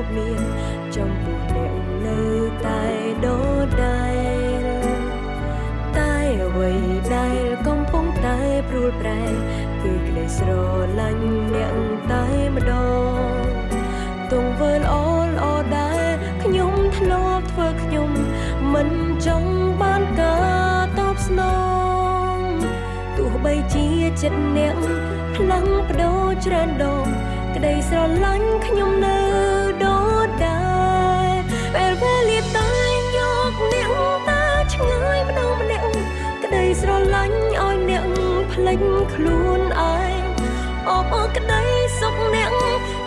ធ្លាប់មានចំពោះអ្នកនៅតែដូចដែរតែអ្វីដែលកំពុងតែព្រួលប្រែគឺក្តីស្រឡាញ់អ្នកតែម្ដងទង្វើល្អល្អដែរខ្ញុំធ្លាប់ធ្វើខ្ញុំមិនចង់បានការតបស្នងទោះបីជាចិត្តអ្នកផ្លាំងបដូរច្រើនដងក្តីស្រឡាញ់ខ្ញុំនៅ លេចខ្លួនឯងអបអរក្តីសុខអ្នក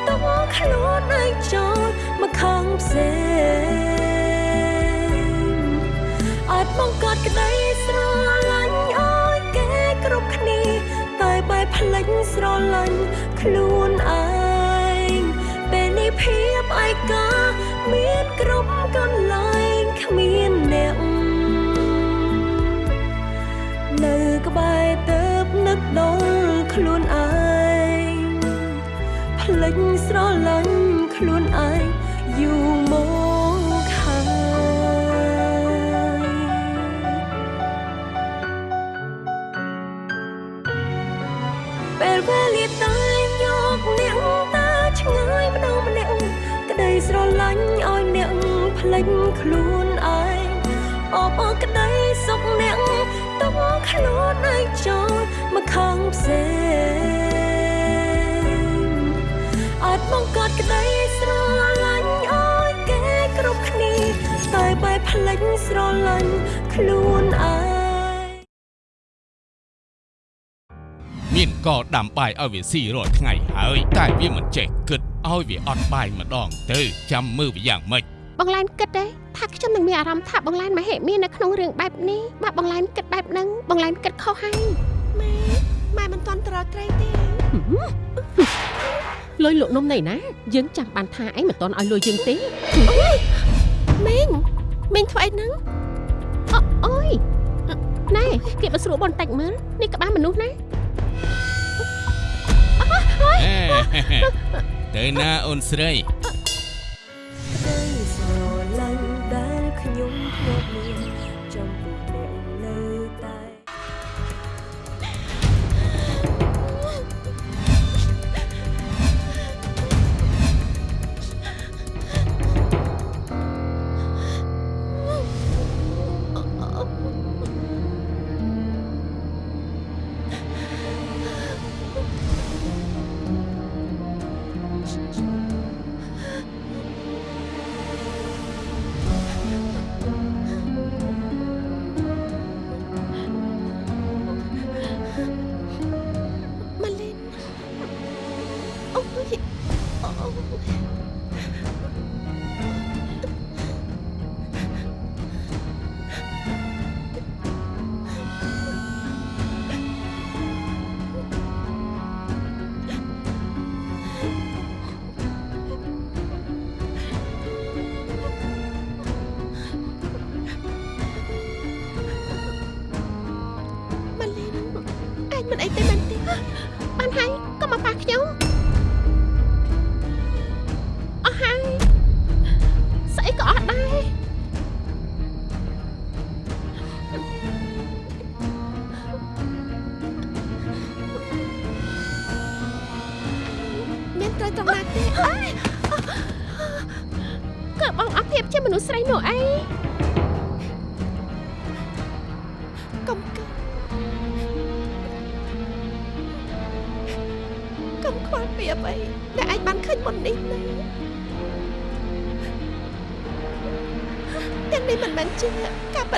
ទុកខ្លួនឯងចូលមកខាងផ្សេងអាចបង្កើតក្តីស្រឡាញ់ឲ្យគេគ្រប់គ្នាតែបែបភ្លេចស្រឡាញ់ខ្លួនឯងពេលនេះភាពឯកាមានគ្រប់កន្លែងគ្មានអ្នកនៅក្បែរទៅ នឹកដល់ខ្លួនឯងភ្លេចស្រឡាញ់ខ្លួនឯងយូរមកហើយពេលវេលាតែយកអ្នកតាឆ្ងាយម្ដងម្នាក់ក្តីស្រឡាញ់ឲ្យអ្នកភ្លេចខ្លួនឯងអបអរក្តីសុខអ្នកទុកខ្លួនឯងចូលមក ខាងផ្សេងអាចបង្កើតក្តីស្រឡាញ់ឲ្យគេគ្រប់គ្នាតែបែបភ្លេចស្រឡាញ់ខ្លួនឯងមានក៏ដាំបាយឲ្យវាស៊ីរាល់ថ្ងៃហើយតែវាមិនចេះគិតឲ្យវាអត់បាយម្ដងទៅចាំមើលវាយ៉ាងម៉េចបងឡែនគិតទេថាខ្ញុំនឹងមានអារម្មណ៍ថាបងឡែនមហិមានៅក្នុងរឿងបែបនេះបើបងឡែនគិតបែបហ្នឹងបងឡែនគិតខុសហើយម៉ែ ម៉ែមិនទាន់ត្រត្រីទេលុយលក់នំណៃណាយើងចាំបានថាឯងមិនទាន់ឲ្យលុយយើងទេមីងមីងធ្វើអីហ្នឹងអូអូយណែគេបើស្រួលបន្តិចមើលនេះក្បាលមនុស្សណាអេទៅណាអូនស្រី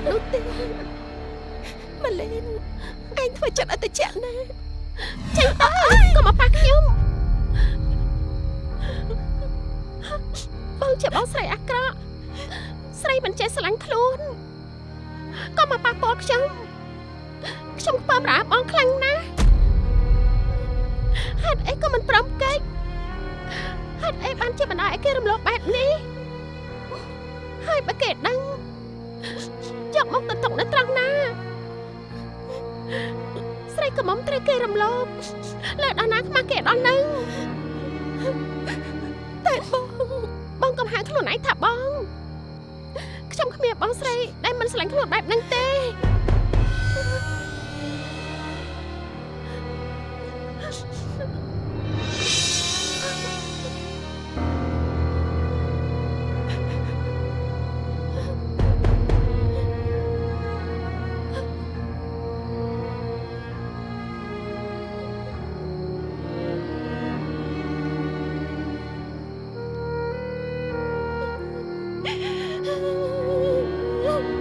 នោះទេម៉ាឡេនឯងធ្វើចិត្តឲ្យតិចណាស់ចេញទៅកុំមកប៉ះខ្ញុំបងជាបងស្រីអាក្រក់ស្រីមិនចេះស្រឡាញ់ខ្លួនកុំមកប៉ះពាល់ខ្ញុំខ្ញុំខ្ពើមរអាបងខ្លាំងណាស់ហេតុអីក៏មិនព្រមកិច្ចហេតុអីបានជាបណ្ដាឲ្យគេរំលោភបែបនេះហើយបើគេដឹង យកមកទៅຕົកនៅត្រង់ណា ស្រីកំមុំត្រូវគេរំលោភលើដល់ណាខ្មាស់គេដល់នឹងតែបងបកុំហៅខ្លួនឯងថាបងខ្ញុំគ្មានបងស្រីដែលមិនស្រឡាញ់ខ្លួនបែបហ្នឹងទេ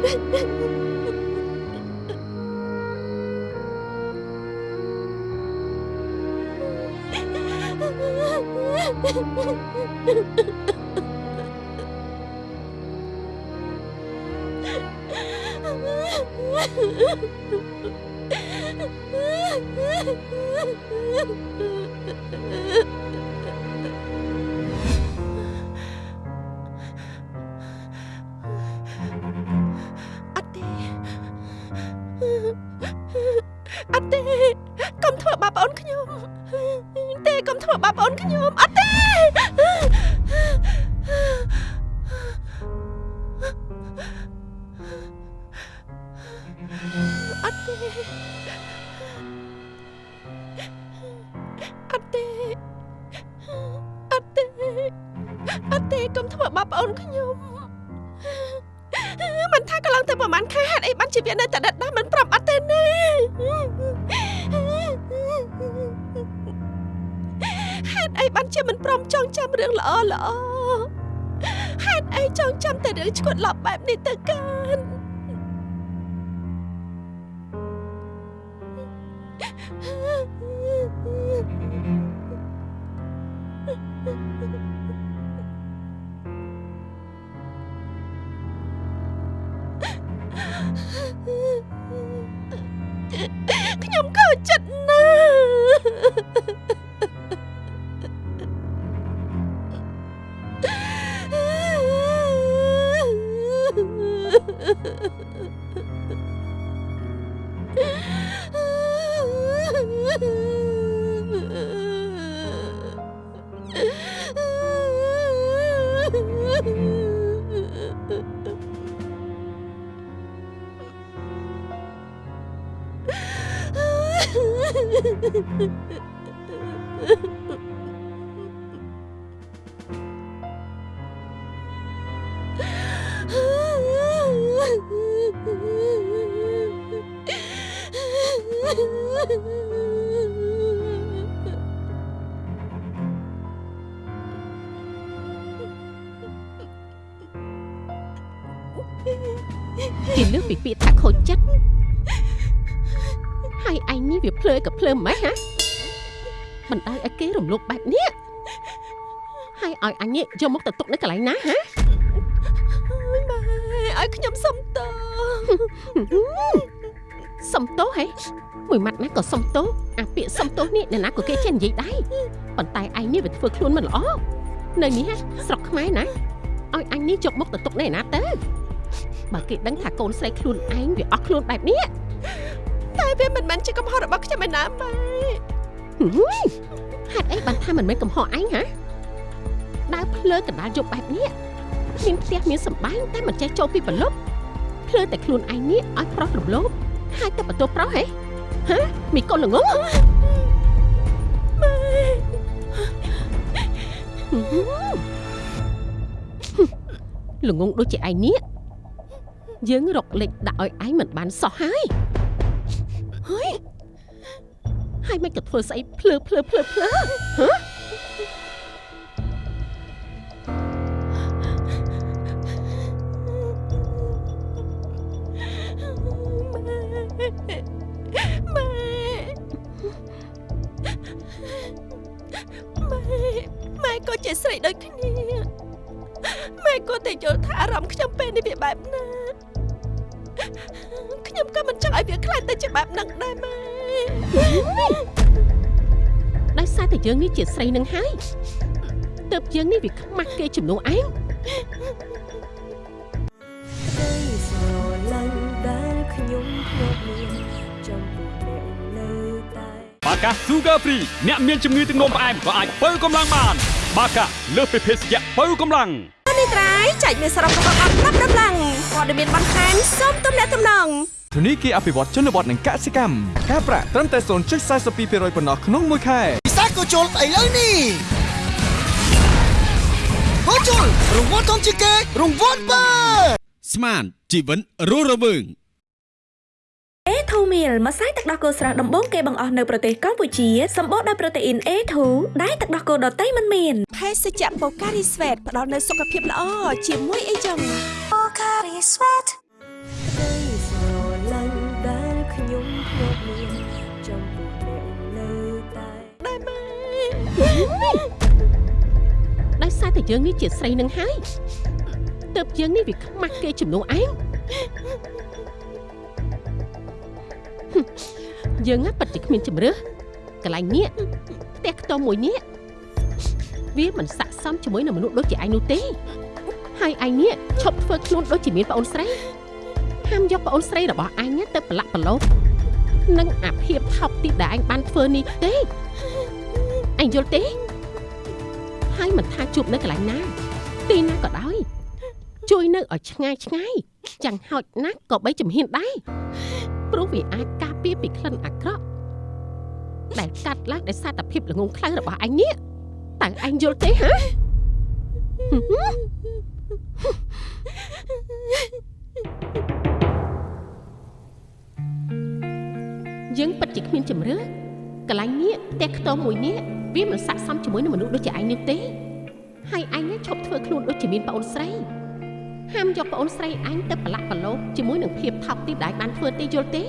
អ តុអីបានជាមិនព្រមចងចាំរឿងល្អល្អហេតុអីចងចាំតែរឿងឈួតឡប់បែបនេះទៅកាន់ គេលើកពីពាក្យថាខូចចិត្តហើយឯងនេះវាភ្លើក៏ភ្លើម៉េចហ៎បណ្ដោយឲ្យគេរំលោភបែបនេះហើយឲ្យអញនេះយកមកទៅទុកនៅកន្លែងណាហ៎ម៉ែឲ្យខ្ញុំសុំតោ សំទោសហេមួយម៉ាត់ណាក៏សំទោសអាពាក្យសំទោសនេះអ្នកណាក៏គេចេះនិយាយដែរប៉ុន្តែឯងនេះវាធ្វើខ្លួនមិនល្អនៅនេះហ៎ស្រុកខ្មែរណាឲ្យអញនេះយកមកទៅទុកនៅឯណាទៅបើគេដឹងថាកូនស្រីខ្លួនឯងវាអស់ខ្លួនបែបនេះតែវាមិនមែនជាកំហុសរបស់ខ្ញុំឯណាម៉ែហេតុអីបានថាមិនមែនកំហុសឯងហ៎ដើរភ្លើកណ្ដាលយប់បែបនេះមានផ្ទះមានសម្បែងតែមិនចេះចូលពីប្រលប់ភ្លើតែខ្លួនឯងនេះឲ្យប្រុសរំលោភ ហើយតែបន្ទោប្រុសហេហ៎មីកូនល្ងងល្ងងដូចជាឯងនេះយើងរកលេខដាក់ឲ្យឯងមិនបានសោះហើយហើយហើយមិនក៏ធ្វើស្អីភ្លើភ្លើភ្លើភ្លើហ៎ ម៉ែម៉ែម៉ែក៏ជាស្រីដូចគ្នាម៉ែក៏តែយល់ថាអារម្មណ៍ខ្ញុំពេលនេះវាបែបណាខ្ញុំក៏មិនចង់ឲ្យវាខ្លាចទៅជាបែបហ្នឹងដែរម៉ែដោយសារតែយើងនេះជាស្រីនឹងហើយទើបយើងនេះវាខ្មាស់គេជំនួសឯងក្តីស្រឡាញ់ដែលខ្ញុំធ្លា ប់មានចំពោះអ្នកនៅតែបាកា Sugar Free អ្នកមានជំងឺទឹកនោមផ្អែមក៏អាចបើកម្លាំងបាន បាកាលើសពីភេសជ្ជៈបើកម្លាំងនេះត្រៃចែកមានសរុបរបស់អត់ប្រាប់ដំឡើងព័ត៌មានបន្ថែមសូមទំនាក់ទំនងធនីគារអភិវឌ្ឍជនបទនិងកសិកម្មការប្រាក់ត្រឹមតែ0.42%ប៉ុណ្ណោះក្នុងមួយខែពិសាក៏ជុលឥឡូវនេះហូជុលរង្វាន់ធំជាងគេរង្វាន់បើស្មានជីវិតរស់រវើង A2 meal ម្សៅទឹកដោះគោស្រស់ដំបូងគេបង្អស់នៅប្រទេសកម្ពុជាសម្បូរដោយប្រូតេអ៊ីន A2 ដែលទឹកដោះគោដតៃមិនមានភេសជ្ជៈបូការីស្វេតផ្ដល់នូវសុខភាពល្អជាមួយអីចឹងក្តីស្រឡាញ់ដែលខ្ញុំធ្លាប់មានចំពោះអ្នកនៅតែដោយសារតែយើងនេះជាស្រីនឹងហើយទើបយើងនេះវាខ្មាស់គេជំនួសឯងហឹម យើងណាប៉ិតជាគ្មានជំរឿសកន្លែងនេះផ្ទះខ្ទមមួយនេះវាមិនស័ក្តិសមជាមួយនឹងមនុស្សដូចជាឯងនោះទេហើយឯងនេះឈប់ធ្វើខ្លួនដូចជាមានប្អូនស្រីហាមយកប្អូនស្រីរបស់ឯងណាទៅប្រឡាក់ប្រឡូសនឹងអាភាពថោកទាបដែលឯងបានធ្វើនេះទេឯងយល់ទេហើយមិនថាជួបនៅកន្លែងណាទីណាក៏ដោយជួយនៅឲ្យឆ្ងាយឆ្ងាយចាំងហោចណាស់ក៏បីជំហានដែរ ព្រោះវាអាចការពារពីក្លិនអាក្រក់ដែលកាត់ឡើងដោយសារតែភាពល្ងងខ្លៅរបស់ឯងនេះតើឯងយល់ទេហ៎យើងពិតជាគ្មានជំរឿកន្លែងនេះផ្ទះខ្ទមមួយនេះវាមិនស័ក្តិសមជាមួយនឹងមនុស្សដូចជាឯងនេះទេហើយឯងនេះឈប់ធ្វើខ្លួនដូចជាមានប្អូនស្រី ហាមយកប្អូនស្រីឯងទៅប្រឡាក់ប្រឡូសជាមួយនឹងភាពថោកទាបដែលបានធ្វើទេយល់ទេ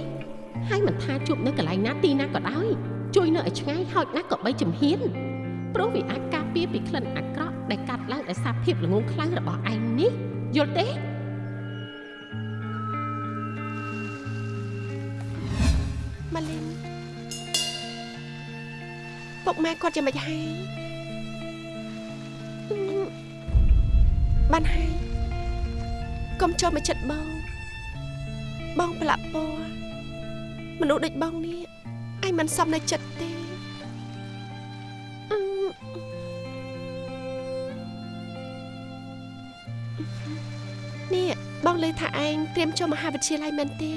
ហើយមិនថាជួបនៅកន្លែងណាទីណាក៏ដោយជួយនៅឲ្យឆ្ងាយហោចណាស់ក៏បីជំហានព្រោះវាអាចការពារពីក្លិនអាក្រក់ដែលកាត់ឡើងដោយសារភាពល្ងងខ្លៅរបស់ឯងនេះយល់ទេម៉ាលីនពុកម៉ែគាត់យ៉ាងម៉េចហើយបានហើយ កុំចូលមកចិត្តបង បងប្រឡាក់ពណ៌មនុស្សដូចបងនេះឯងមិនសមនៅចិត្តទេនេះបងលើថាឯងត្រៀមចូលមហាវិទ្យាល័យមែនទេ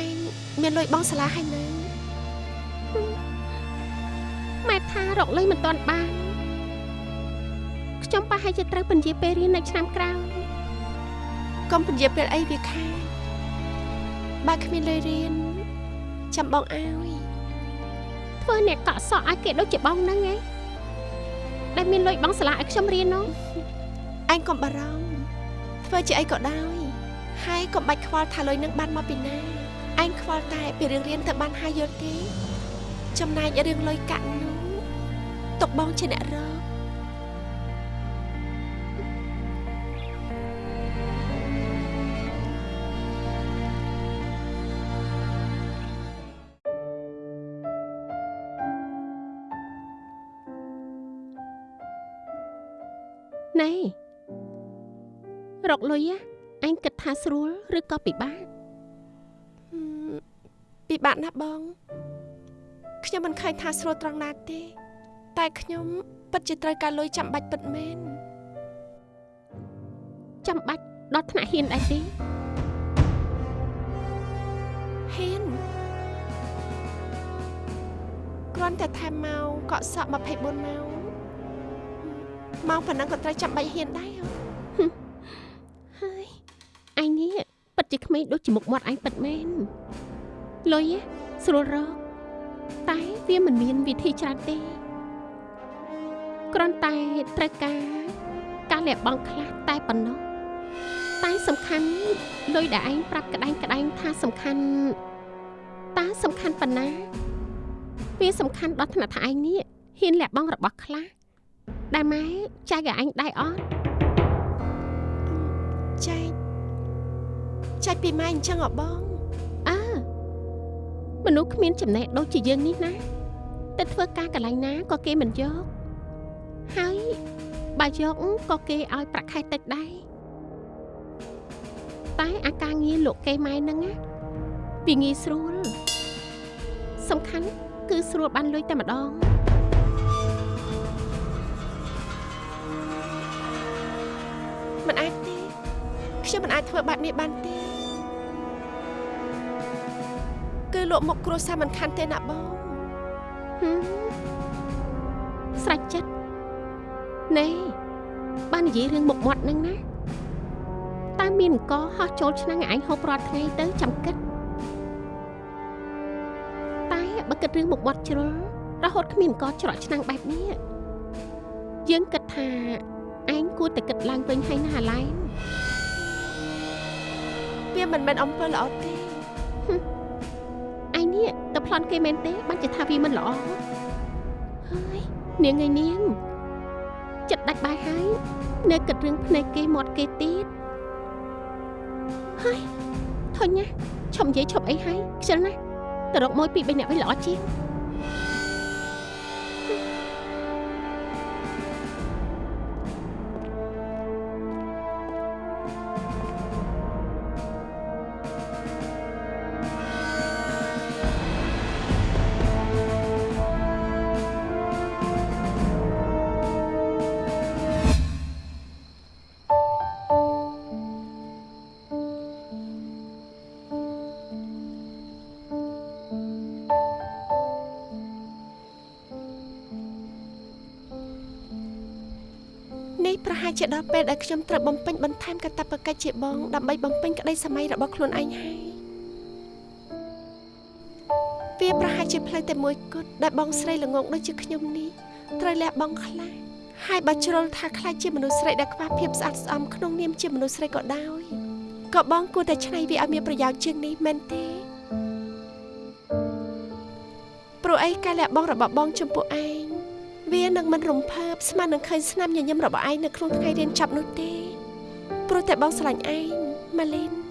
ឯងមានលុយបងសាលាហើយនៅម៉ែថារកលុយមិនទាន់បាន ខ្ញុំប្រហែលជាត្រូវពន្យាពេលរៀននៅឆ្នាំក្រោយកុំពន្យាពេលអីវាខាតបើគ្មានលុយរៀនចាំបងឲ្យធ្វើអ្នកកក់សក់ឲ្យគេដូចជាបងហ្នឹងឯងដែលមានលុយបងសាលាឲ្យខ្ញុំរៀននោះឯងកុំបារម្ភធ្វើជាអីក៏ដោយហើយកុំបាច់ខ្វល់ថាលុយនឹងបានមកពីណាឯងខ្វល់តែពីរឿងរៀនទៅបានហើយយល់ទេចំណែករឿងលុយកាក់នោះទុកបងជាអ្នករក ណែរកលុយ á អញគិតថាស្រួលឬក៏ពិបាកហឹមពិបាកណាស់បងខ្ញុំមិនឃើញថាស្រួលត្រង់ណាទេ តែខ្ញុំពិតជាត្រូវការលុយចាំបាច់ពិតមែនចាំបាច់ដល់ថ្នាក់ហ៊ានដែរទេហ៊ានគ្រាន់តែថែមម៉ោងកក់សក់24ម៉ោង ម៉ោងប៉ុណ្ណឹងក៏ត្រូវចាំបាច់ហ៊ានដែរហ៎ហើយអញនេះពិតជាក្មេងដូចជាមុខមាត់អញពិតមែនលុយ á ស្រួលរកតែវាមិនមានវិធីច្រើនទេគ្រាន់តែត្រូវការការលះបង់ខ្លះតែប៉ុណ្ណោះតែសំខាន់លុយដែលឯងប្រាប់ក្តែងក្តែងថាសំខាន់តើសំខាន់ប៉ុណ្ណាវាសំខាន់ដល់ថ្នាក់ថាឯងនេះហ៊ានលះបង់របស់ខ្លះ ដែលម៉ែចែកឲ្យឯងដែរអត់ចែកចែកពីម៉ែអញ្ចឹងហ៎បងអើមនុស្សគ្មានចំណេះដូចជាយើងនេះណាទៅធ្វើការកន្លែងណាក៏គេមិនយកហើយបើយកក៏គេឲ្យប្រាក់ខែតិចដែរតែអាការងារលោកគេម៉ែហ្នឹងណាវាងាយស្រួលសំខាន់គឺស្រួលបានលុយតែម្ដង មិនអាចទេខ្ញុំមិនអាចធ្វើបែបនេះបានទេគឺលក់មុខគ្រួសារមិនខាន់ទេណាបងហឹមស្រេចចិត្តណែបាននិយាយរឿងមុខមាត់ហ្នឹងណាតាមមានអង្គហោះចូលឆ្នាំងឲ្យឯងហូបរាល់ថ្ងៃទៅចាំគិតតែបើគិតរឿងមុខមាត់ជ្រុលរហូតគ្មានអង្គច្រកឆ្នាំងបែបនេះយើងគិតថា ឯងគួរតែគិតឡើងវិញហើយណាឡែនវាមិនមែនអំពើល្អទេឯងនេះទៅប្លន់គេមែនទេបានជាថាវាមិនល្អហើយនាងឯនាងចិត្តដាច់បាយហើយនៅគិតរឿងភ្នែកគេមាត់គេទៀតហើយធុញណាឈប់និយាយឈប់អីហើយខ្ជិលណាស់ទៅរកមួយពីរបីអ្នកវិញល្អជាង ជាដល់ពេលដែលខ្ញុំត្រូវបំពេញបន្ថែមកាតព្វកិច្ចជាបងដើម្បីបំពេញក្តីសម័យរបស់ខ្លួនឯងហើយវាប្រហែលជាផ្លូវតែមួយគត់ដែលបងស្រីល្ងងដូចជាខ្ញុំនេះត្រូវលះបង់ខ្លះហើយបើជ្រុលថាខ្លាចជាមនុស្សស្រីដែលខ្វះភាពស្អាតស្អំក្នុងនាមជាមនុស្សស្រីក៏ដោយក៏បងគួរតែឆ្នៃវាឲ្យមានប្រយោជន៍ជាងនេះមែនទេព្រោះអីការលះបង់របស់បងចំពោះឯង វានឹងមិនរំភើបស្មើនឹងឃើញស្នាមញញឹមរបស់ឯងនៅក្នុងថ្ងៃរៀនចប់នោះទេព្រោះតែបងស្រឡាញ់ឯងម៉ាលីន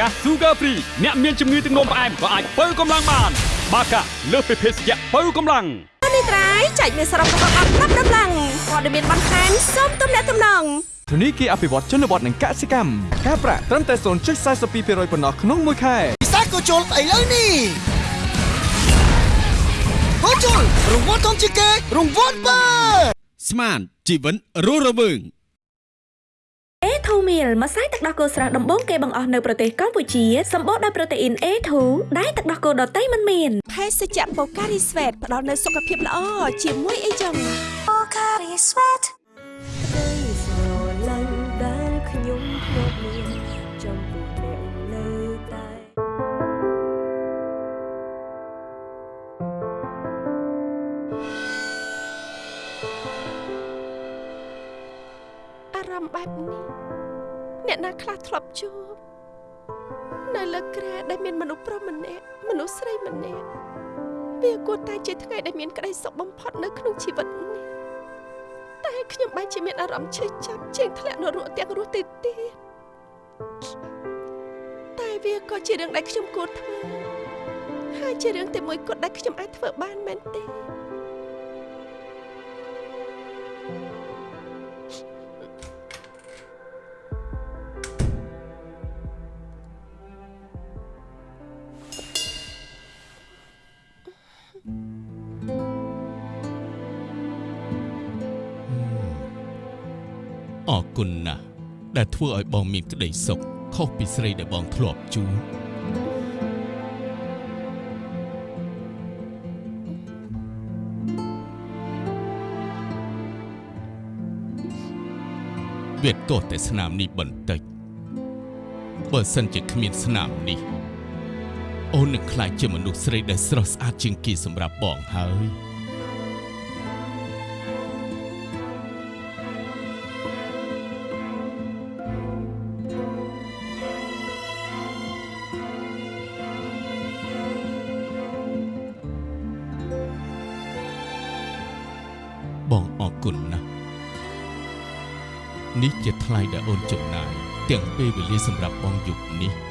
បាកា Sugar Free អ្នកមានជំងឺទឹកនោមផ្អែមក៏អាចបើកម្លាំងបាន បាកាលើសពីភេសជ្ជៈបើកម្លាំងនេះត្រៃចែកមានសរុបរបស់អត់ប្រាប់ដំឡើងព័ត៌មានបន្ថែមសូមទំនាក់ទំនងធនីគារអភិវឌ្ឍជនបទនិងកសិកម្មការប្រាក់ត្រឹមតែ0.42%ប៉ុណ្ណោះក្នុងមួយខែពិសាក៏ជុលឥឡូវនេះហូជុលរង្វាន់ធំជាងគេរង្វាន់បើស្មានជីវិតរស់រវើង A2 meal ម្សៅទឹកដោះគោស្រស់ដំបូងគេបង្អស់នៅប្រទេសកម្ពុជាសម្បូរដោយប្រូតេអ៊ីន A2 ដែលទឹកដោះគោដតៃមិនមានភេសជ្ជៈបូការីស្វេតផ្ដល់នូវសុខភាពល្អជាមួយអីចឹងក្តីស្រឡា ខ្លះធ្លាប់ជួបនៅលើក្រែដែលមានមនុស្សប្រុសម្នាក់មនុស្សស្រីម្នាក់វាគួរតែជាថ្ងៃដែលមានក្តីសុខបំផុតនៅក្នុងជីវិតនេះតែខ្ញុំបែរជាមានអារម្មណ៍ឈឺចាប់ជាងធ្លាក់នរកទាំងរស់ទៅទៀតតែវាក៏ជារឿងដែលខ្ញុំគួរធ្វើហើយជារឿងតែមួយគត់ដែលខ្ញុំអាចធ្វើបានមែនទេ ធ្វើឲ្យបងមានក្តីសុខខុសពីស្រីដែលបងធ្លាប់ជួបវាទោះតែស្នាមនេះបន្តិចបើសិនជាគ្មានស្នាមនេះអូននឹងខ្លាចជាមនុស្សស្រីដែលស្រស់ស្អាតជាងគេសម្រាប់បងហើយ ថ្លៃដែលអូនចំណាយទាំងពេលវេលាសម្រាប់បងយប់នេះនេះ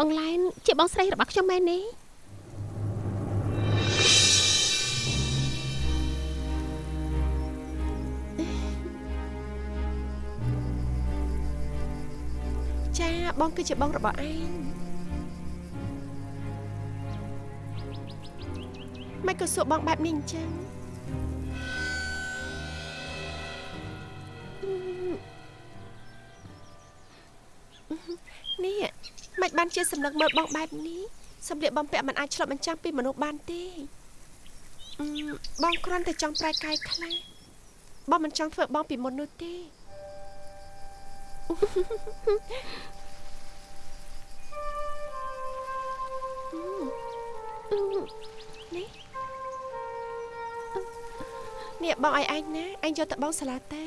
បងឡែនជាបងស្រីរបស់ខ្ញុំមែនទេចាបងគឺជាបងរបស់ឯងមិនក៏សួរបងបែបនេះអញ្ចឹង បានជាសម្លឹងមើលបងបែបនេះសម្លៀកបំពាក់មិនអាចឆ្លុះបញ្ចាំងពីមនុស្សបានទេអឺបងគ្រាន់តែចង់ប្រែកាយខ្លះបងមិនចង់ធ្វើបងពីមុននោះទេនេះនេះបងឲ្យឯងណាឯងយកទៅបងសាឡាទេ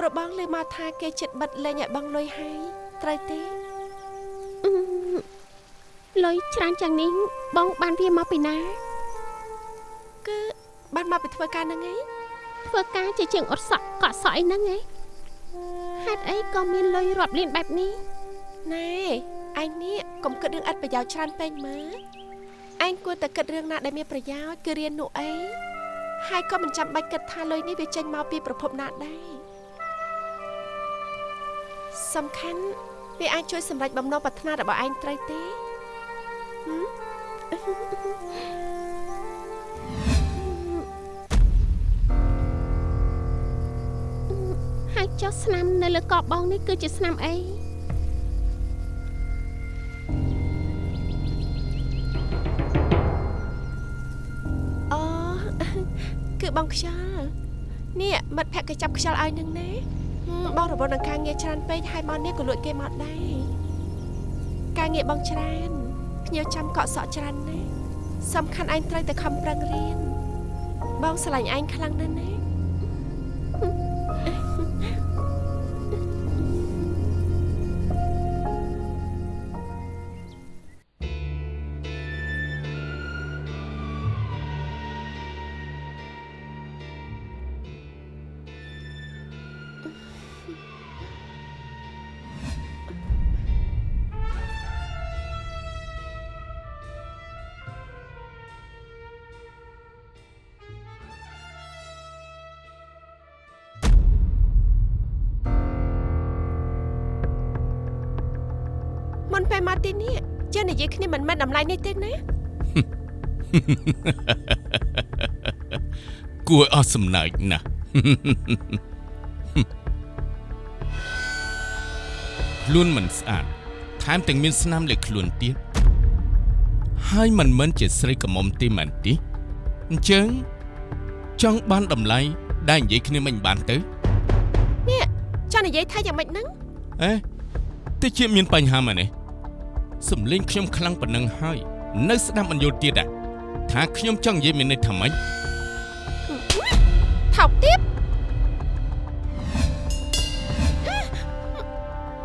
ប្របងលើមកថាគេចិត្តបិទលេងឲ្យបងលុយហើយត្រូវទេអឺលុយច្រើនយ៉ាងនេះបងបានវាមកពីណាគឺបានមកពីធ្វើការហ្នឹងឯងធ្វើការជាជាងអត់សក់កក់សក់អីហ្នឹងឯងហេតុអីក៏មានលុយរាប់លានបែបនេះណែឯងនេះកុំគិតរឿងឥតប្រយោជន៍ច្រើនពេកមើលឯងគួរតែគិតរឿងណាដែលមានប្រយោជន៍គឺរៀននោះអីហើយក៏មិនចាំបាច់គិតថាលុយនេះវាចេញមកពីប្រភពណាដែរ សំខាន់វាអាចជួយសម្រេចបំណងប្រាថ្នារបស់ឯងត្រូវទេហឹមហើយចុះស្នាមនៅលើកបងនេះគឺជាស្នាមអីអូគឺបងខ្យល់នេះមិត្តភក្តិគេចាប់ខ្យល់ឲ្យនឹងណាហឹម បងរវល់នឹងការងារច្រើនពេកហើយមកនេះក៏លួចគេមកដែរការងារបងច្រើនភ្ញៀវចាំកក់សក់ច្រើនណាស់សំខាន់ឯងត្រូវតែខំប្រឹងរៀនបងស្រឡាញ់ឯងខ្លាំងណាស់ណា ទីនេះចេះនិយាយគ្នាមិនមែនតម្លៃនេះទេណាគួរអស់សំណើចណាស់ខ្លួនមិនស្អាតថែមទាំងមានស្នាមលើខ្លួនទៀតហើយមិនមែនជាស្រីកមុំទេមែនទេអញ្ចឹងចង់បានតម្លៃដែលនិយាយគ្នាមិនបានទៅនេះចង់និយាយថាយ៉ាងម៉េចហ្នឹងអេតិចជាមានបញ្ហាមែនទេ សំលេងខ្ញុំខ្លាំងប៉ុណ្ណឹងហើយ នៅស្ដាប់មិនយល់ទៀតអាថាខ្ញុំចង់និយាយមានន័យថាម៉េចថោកទៀត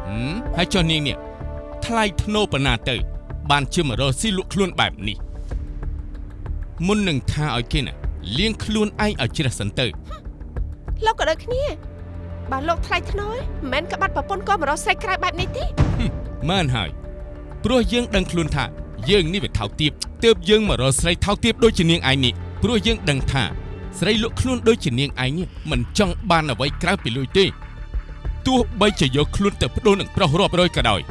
ហឹមហើយចុះនាងនេះថ្លៃធ្នូប៉ុណ្ណាទៅ បានជាមករកស៊ីលក់ខ្លួនបែបនេះមុននឹងថាឲ្យគេណាលៀងខ្លួនឯងឲ្យជ្រះសិនទៅលោកក៏ដូចគ្នាបើលោកថ្លៃថ្នូរមិនមែនក្បាត់ប្រពន្ធក៏មករកស្រីក្រៅបែបនេះទេមែនហើយ ព្រោះយើងដឹងខ្លួនថាយើងនេះវាថោកទាបទើបយើងមករកស្រីថោកទាបដូចជានាងឯងនេះព្រោះយើងដឹងថាស្រីលក់ខ្លួនដូចជានាងឯងនេះមិនចង់បានអ្វីក្រៅពីលុយទេទោះបីជាយកខ្លួនទៅបដូរនឹងប្រុសរាប់រយក៏ដោយ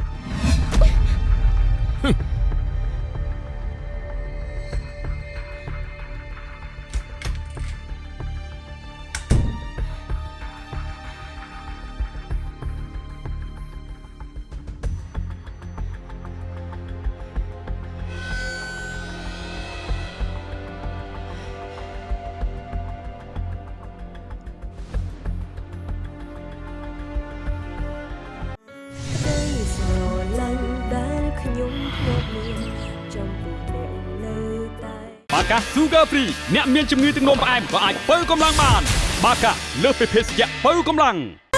Sugar Free អ្នកមានជំងឺទឹកនោមផ្អែមក៏អាចបើកម្លាំងបាន បាកាលើសពីភេសជ្ជៈបើកម្លាំង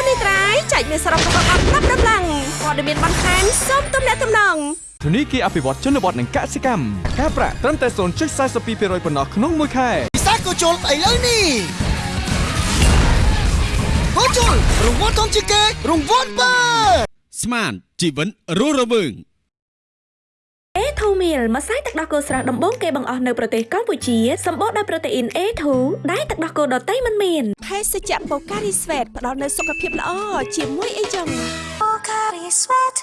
នេះត្រៃចែកមានសរុបរបស់អត់ប្រាប់ដំឡើងព័ត៌មានបន្ថែមសូមទំនាក់ទំនងធនីគារអភិវឌ្ឍជនបទនិងកសិកម្មការប្រាក់ត្រឹមតែ0.42%ប៉ុណ្ណោះក្នុងមួយខែពិសេសក៏ជុលស្អីលើនេះក៏ជុលរង្វាន់ធំជាងគេរង្វាន់បើស្មានជីវិតរស់រវើង A2 meal ម្សៅទឹកដោះគោស្រស់ដំបូងគេបង្អស់នៅប្រទេសកម្ពុជាសម្បូរដោយប្រូតេអ៊ីន A2 ដែលទឹកដោះគោដតៃមិនមានភេសជ្ជៈបូការីស្វេតផ្ដល់នូវសុខភាពល្អជាមួយអីចឹងក្តីស្រ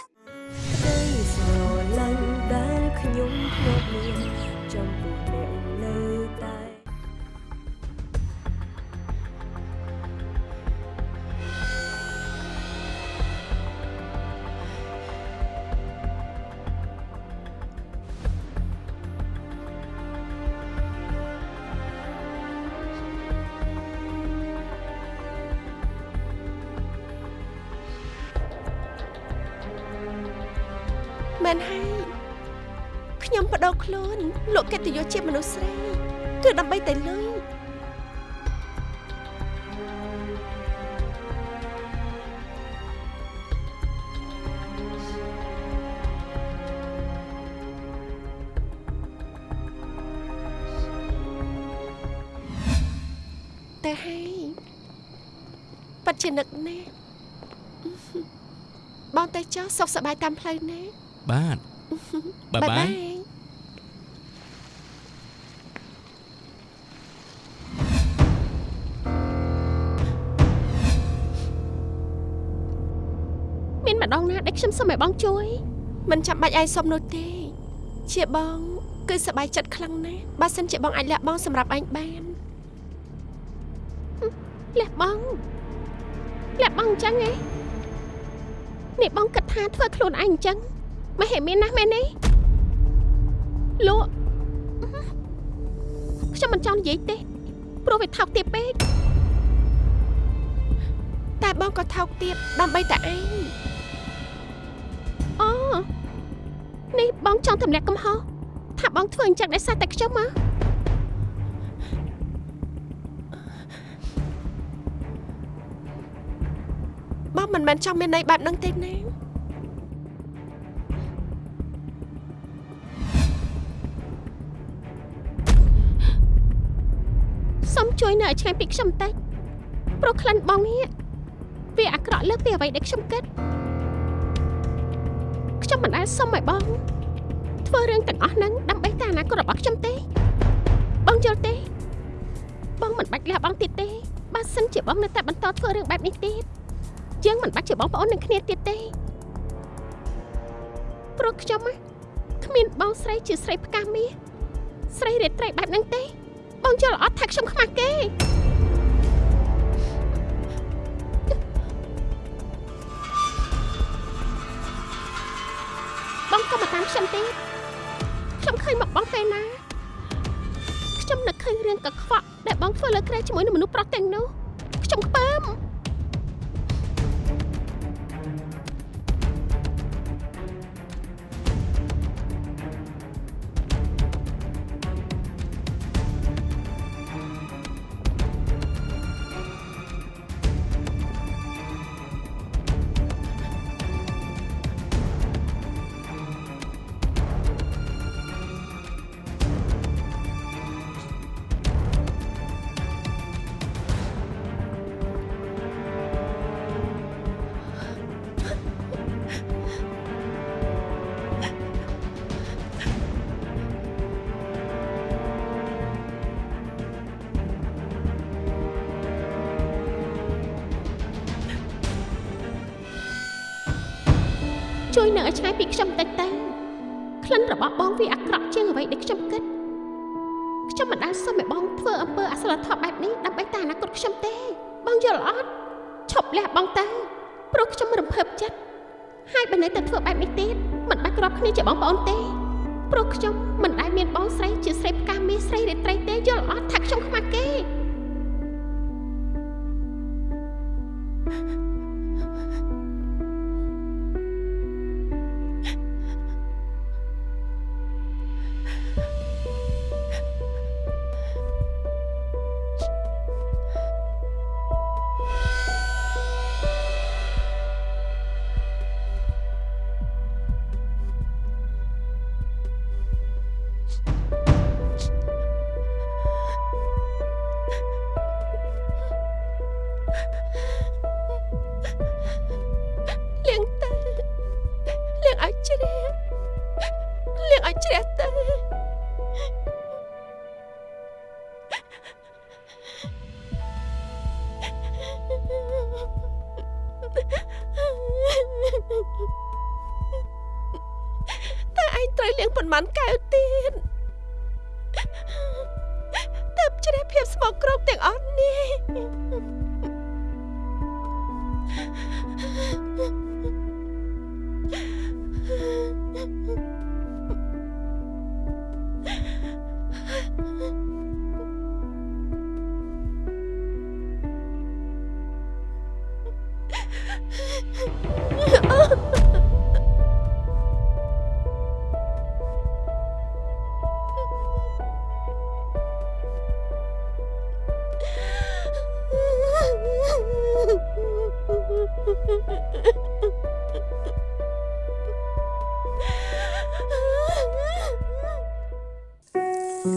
នហើយខ្ញុំបដូរខ្លួនលោកកិត្តិយសជាមនុស្សស្រីគឺដើម្បីតែលុយតែហើយប៉ាត់ជានឹកណាស់បងតែចុះសុខសប្បាយតាមផ្លូវណា បាទបាយបាយមានម្ដងណាដែលខ្ញុំសុំឲ្យបងជួយមិនចាំបាច់ឯងសុំនោះទេ ជាបង គឺសប្បាយចិត្តខ្លាំងណាស់បើសិនជាបងអាចលះបង់សម្រាប់ឯងបានលះបង់លះបង់អញ្ចឹងឯងនេះបងគិតថាធ្វើខ្លួនឯងអញ្ចឹង មិនហេមានណាស់មែនទេលក់ខ្ញុំមិនចង់និយាយទេព្រោះវាថោកទាបពេកតែបងក៏ថោកទាបដើម្បីតែឯងអូនេះបងចង់ទម្លាក់កំហុសថាបងធ្វើអញ្ចឹងដោយសារតែខ្ញុំហ៎បងមិនមែនចង់មានន័យបែបហ្នឹងទេណា ជួយនៅឲ្យឆ្ងាយពីខ្ញុំបន្តិចព្រោះក្លិនបងនេះវាអាក្រក់លើសពីអ្វីដែលខ្ញុំគិតខ្ញុំមិនដែលសុំឲ្យបង ធ្វើរឿងទាំងអស់ហ្នឹងដើម្បីតែអនាគតរបស់ខ្ញុំទេបងយល់ទេ បងមិនបាច់លះបង់ទៀតទេបើសិនជាបងនៅតែបន្តធ្វើរឿងបែបនេះទៀតយើងមិនបាច់ជាបងប្អូននឹងគ្នាទៀតទេព្រោះខ្ញុំណាគ្មានបងស្រីជាស្រីផ្កាមាសស្រីរាត្រីបែបហ្នឹងទេ បងយល់អត់ថាខ្ញុំខ្មាស់គេបងក៏មកតាមខ្ញុំទៀតខ្ញុំឃើញមកបងពេលណាខ្ញុំនឹកឃើញរឿងកខ្វក់ដែលបងធ្វើលើក្រែជាមួយនឹងមនុស្សប្រុសទាំងនោះខ្ញុំខ្ពើម នៅឲ្យឆ្ងាយពីខ្ញុំតិចទៅក្លិនរបស់បងវាអាក្រក់ជាងអ្វីដែលខ្ញុំគិតខ្ញុំមិនដែលសុំឲ្យបងធ្វើអំពើអសិលធម៌បែបនេះដើម្បីតែអនាគតខ្ញុំទេ បងយល់អត់ឈប់លះបងទៅព្រោះខ្ញុំរំភើបចិត្តហើយបើនៅតែធ្វើបែបនេះទៀតមិនបាច់ក្របគ្នាជាបងប្អូនទេព្រោះខ្ញុំមិនដែលមានបងស្រីជាស្រីផ្កាមេស្រីរាត្រីទេយល់អត់ថាខ្ញុំខ្មាស់គេលៀ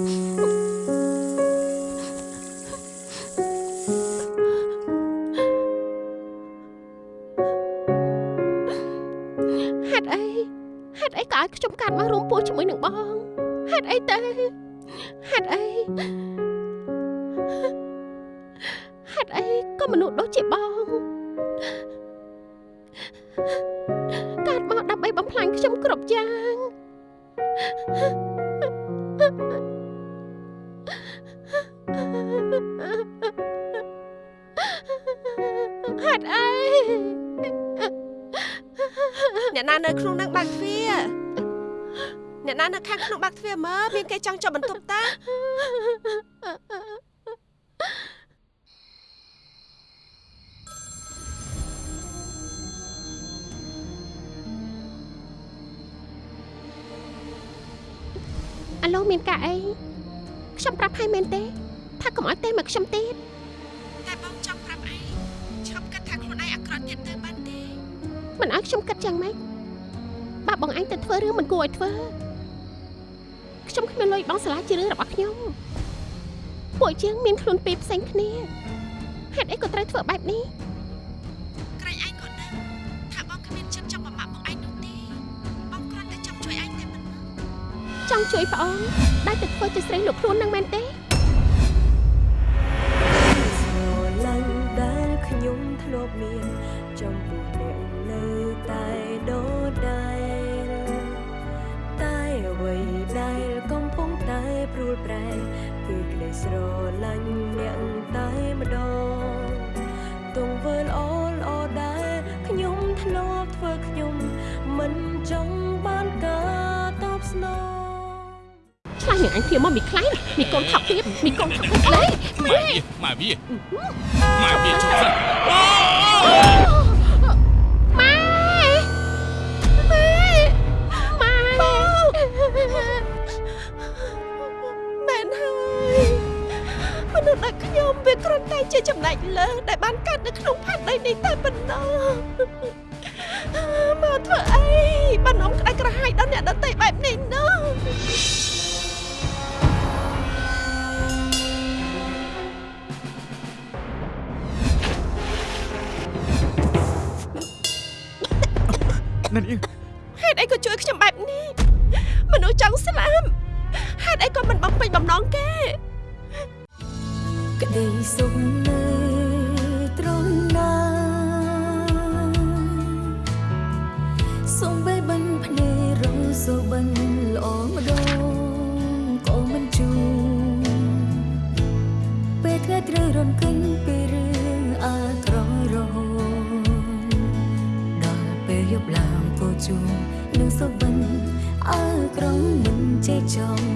ហេតុអីហេតុអីក៏ឲ្យខ្ញុំកាត់មករួមពោះជាមួយនឹងបងហេតុអីទៅហេតុអី បើបងអញទៅធ្វើរឿងមិនគួរឲ្យធ្វើខ្ញុំគ្មានលុយបងសាលាជារឿងរបស់ខ្ញុំពួកជាងមានខ្លួនពីរផ្សេងគ្នាហេតុអីក៏ត្រូវធ្វើបែបនេះក្រែងឯងក៏ដឹងថាបងគ្មានចិត្តចង់បំផាក់បងឯងនោះទេបងគ្រាន់តែចង់ជួយឯងតែប៉ុណ្ណោះចង់ជួយប្អូនដែលទៅធ្វើជាស្រីលោកខ្លួននឹងមែនទេស្រឡាញ់ដែលខ្ញុំធ្លាប់មានចំពោះអ្នកនៅតែ ប្រែគឺក្តីស្រឡាញ់អ្នកតែម្ដងទង្វើល្អល្អដែលខ្ញុំធ្លាប់ធ្វើខ្ញុំ មិនចង់បានការតបស្នងឆ្លាស់នឹងអញព្រាមមកមីខ្លាំងមីកូនថប់ទៀតមីកូនថប់ទៀតលេម៉ែវាម៉ែវាម៉ែវាជប់សិនម៉ែ វាគ្រាន់តែជាចំណែកលើសដែលបានកើតនៅក្នុងផែនដីនេះតែប៉ុណ្ណោះមកធ្វើអីបានអមក្តៅក្រហាយដល់អ្នកដទៃបែបនេះណោះណានាងហេតុអីក៏ជួយខ្ញុំបែបនេះមនុស្សចង់ស្លាប់ហេតុអីក៏មិនបំពេញបំណងគេ ក្តីសុខនៅត្រង់ណាសូមបែបល្អម្ដងក៏មិនជួបពេលថ្ងៃត្រូវរំកិនពីរឿងអាក្រក់រហូតដល់ពេលយប់ឡើងក៏ជួបនឹងសុបិនអើក្រំមិនចេះចំ